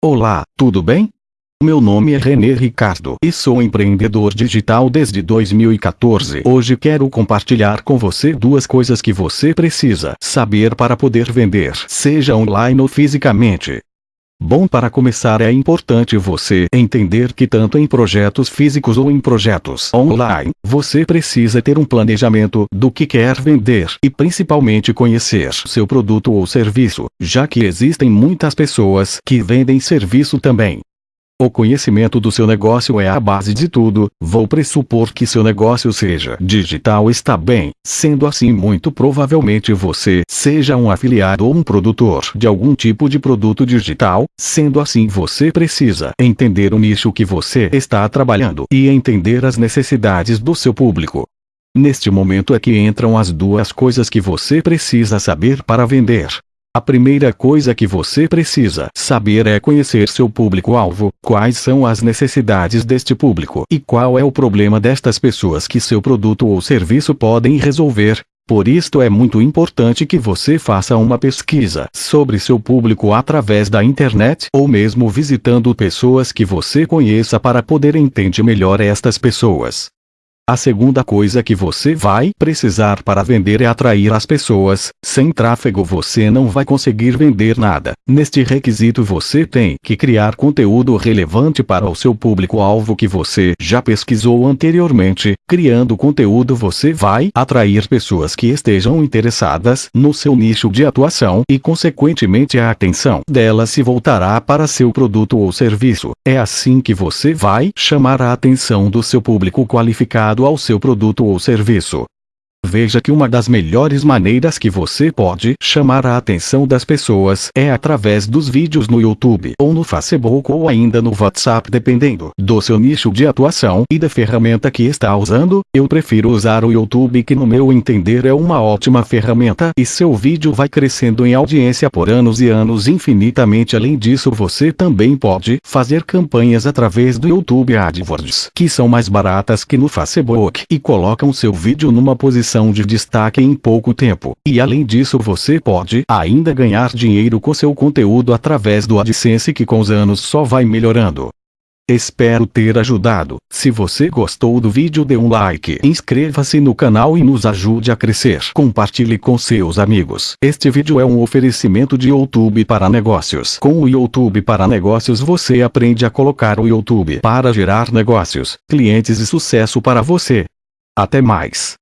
Olá, tudo bem? Meu nome é René Ricardo e sou empreendedor digital desde 2014. Hoje quero compartilhar com você duas coisas que você precisa saber para poder vender, seja online ou fisicamente. Bom para começar é importante você entender que tanto em projetos físicos ou em projetos online, você precisa ter um planejamento do que quer vender e principalmente conhecer seu produto ou serviço, já que existem muitas pessoas que vendem serviço também. O conhecimento do seu negócio é a base de tudo, vou pressupor que seu negócio seja digital está bem, sendo assim muito provavelmente você seja um afiliado ou um produtor de algum tipo de produto digital, sendo assim você precisa entender o nicho que você está trabalhando e entender as necessidades do seu público. Neste momento é que entram as duas coisas que você precisa saber para vender. A primeira coisa que você precisa saber é conhecer seu público-alvo, quais são as necessidades deste público e qual é o problema destas pessoas que seu produto ou serviço podem resolver. Por isto é muito importante que você faça uma pesquisa sobre seu público através da internet ou mesmo visitando pessoas que você conheça para poder entender melhor estas pessoas. A segunda coisa que você vai precisar para vender é atrair as pessoas. Sem tráfego você não vai conseguir vender nada. Neste requisito você tem que criar conteúdo relevante para o seu público-alvo que você já pesquisou anteriormente. Criando conteúdo você vai atrair pessoas que estejam interessadas no seu nicho de atuação e consequentemente a atenção delas se voltará para seu produto ou serviço. É assim que você vai chamar a atenção do seu público qualificado ao seu produto ou serviço. Veja que uma das melhores maneiras que você pode chamar a atenção das pessoas é através dos vídeos no YouTube ou no Facebook ou ainda no WhatsApp dependendo do seu nicho de atuação e da ferramenta que está usando. Eu prefiro usar o YouTube que no meu entender é uma ótima ferramenta e seu vídeo vai crescendo em audiência por anos e anos infinitamente. Além disso você também pode fazer campanhas através do YouTube AdWords que são mais baratas que no Facebook e colocam seu vídeo numa posição posição de destaque em pouco tempo. E além disso você pode ainda ganhar dinheiro com seu conteúdo através do AdSense que com os anos só vai melhorando. Espero ter ajudado. Se você gostou do vídeo dê um like, inscreva-se no canal e nos ajude a crescer. Compartilhe com seus amigos. Este vídeo é um oferecimento de YouTube para negócios. Com o YouTube para negócios você aprende a colocar o YouTube para gerar negócios, clientes e sucesso para você. Até mais.